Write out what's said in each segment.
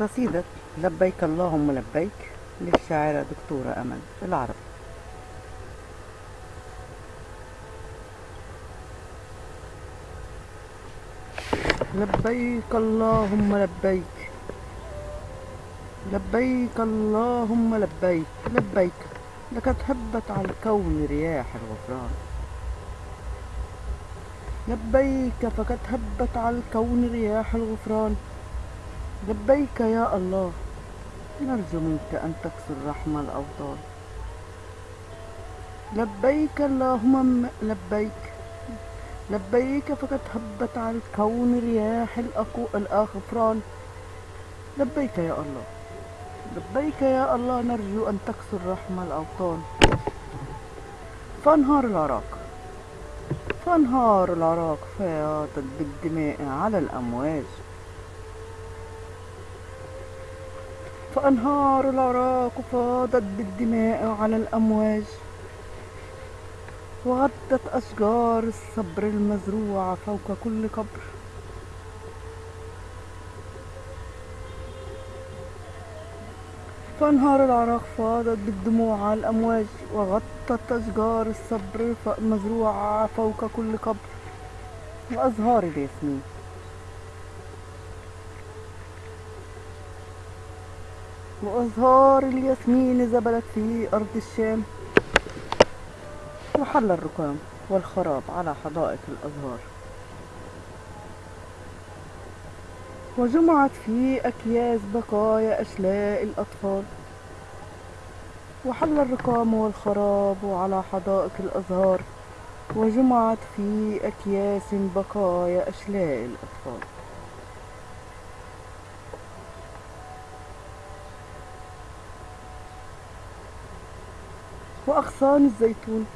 قصيدة لبيك اللهم لبيك للشاعرة دكتورة أمل العرب. لبيك اللهم لبيك لبيك اللهم لبيك لبيك لقد هبت على الكون رياح الغفران. لبيك فقد هبت على الكون رياح الغفران. لبيك يا الله. نرجو منك أن تكسر رحم الأوطان. لبيك اللهم لبيك. لبيك فقد هبت على الكون رياح الغفران لبيك يا الله. لبيك يا الله نرجو أن تكسر رحم الأوطان. فأنهار العراق. فأنهار العراق فاضت بالدماء على الأمواج. فأنهار العراق فاضت بالدماء على الأمواج. وغطت أشجار الصبر المزروعة فوق كل قبر. فأنهار العراق فاضت بالدموع على الأمواج. وغطت أشجار الصبر المزروعة فوق كل قبر. وأزهار الياسمين. وأزهار الياسمين زبلت في أرض الشام. وحل الركام والخراب على حدائق الأزهار. وجمعت في أكياس بقايا أشلاء الأطفال. وحل الركام والخراب على حدائق الأزهار. وجمعت في أكياس بقايا أشلاء الأطفال. وأغصان الزيتون.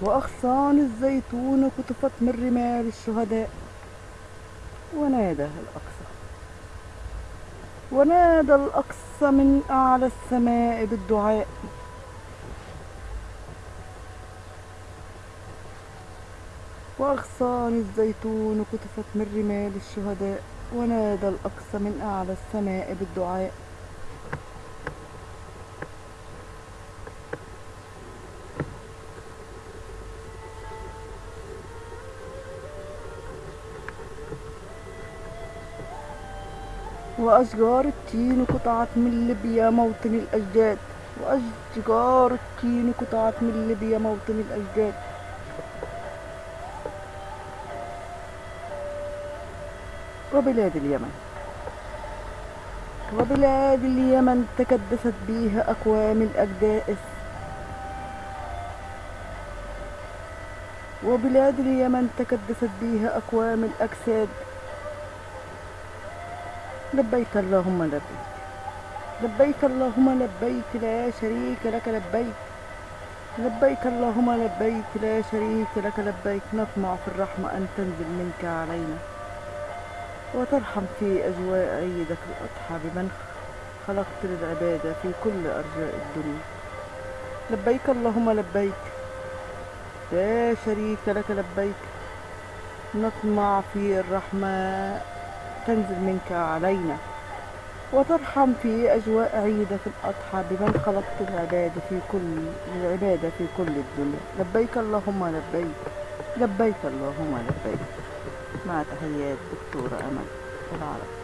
وأغصان الزيتون قطفت من رمال الشهداء. ونادى الأقصى. ونادى الأقصى من أعلى السماء بالدعاء. وأغصان الزيتون قطفت من رمال الشهداء. ونادى الأقصى من أعلى السماء بالدعاء. وأشجار التين قطعت من ليبيا موطن الأجداد. وأشجار التين قطعت من ليبيا موطن الأجداد. وبلاد اليمن. وبلاد اليمن تكدست بها أقوام الأجداث وبلاد اليمن تكدست بها أقوام الأجساد. لبيك اللهم لبيك. لبيك اللهم لبيك لا شريك لك لبيك. لبيك اللهم لبيك لا شريك لك لبيك. نطمع في الرحمة أن تنزل منك علينا وترحم في أجواء عيدك الأضحى بمن خلقت للعبادة في كل أرجاء الدنيا. لبيك اللهم لبيك لا شريك لك لبيك. نطمع في الرحمة تنزل منك علينا وترحم في أجواء عيدك الأضحى بمن خلقت العبادة في كل العبادة في كل الدنيا. لبيك اللهم لبيك لبيك اللهم لبيك. مع تحيات دكتورة أمل. العرب.